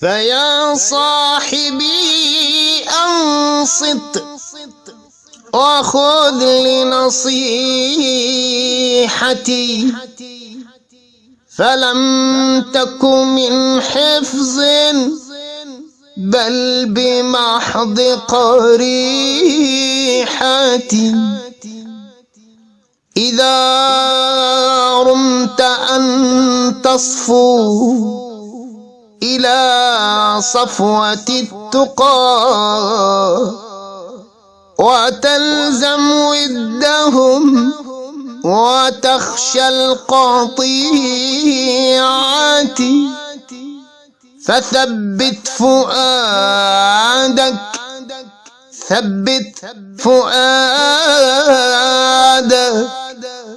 فيا صاحبي أنصت. وخذ لنصيحتي. فلم تك من حفظ بل بمحض قريحتي. إذا رمت أن تصفو إلى صفوة التقى وتلزم ودهم وتخشى القطيعة فثبت فؤادك ثبت فؤادك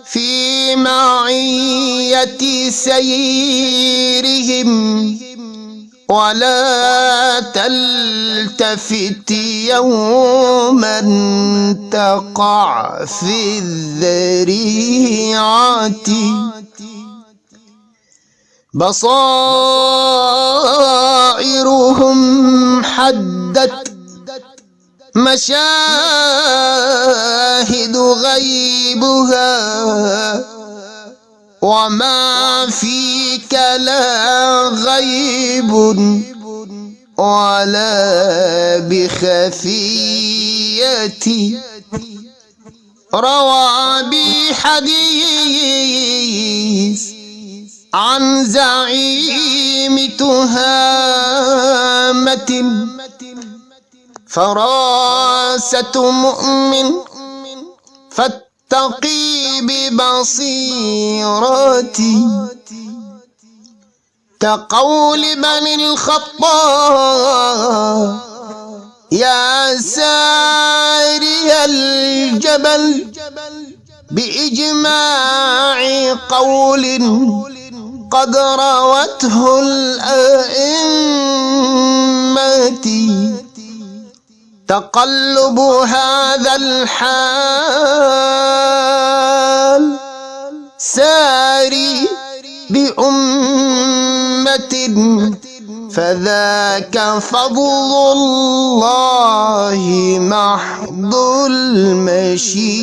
في معية سيرهم. ولا تلتفت يوما تقع في الذريعة. بصائرهم حدت مشاهد غيبها. وما فيك لا غيب ولا بخفية روى بي حديث عن زعيم تهامة فراسة مؤمن فاتقي ببصيرتي كقول بني الخطاب يا ساري الجبل بإجماع قول قد روته الأئمة تقلب هذا الحال ساري بأمة فذاك فضل الله محض المشيئة.